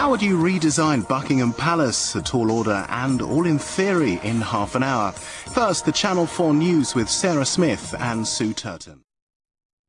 How would you redesign Buckingham Palace, a tall order and all in theory in half an hour? First, the Channel 4 News with Sarah Smith and Sue Turton.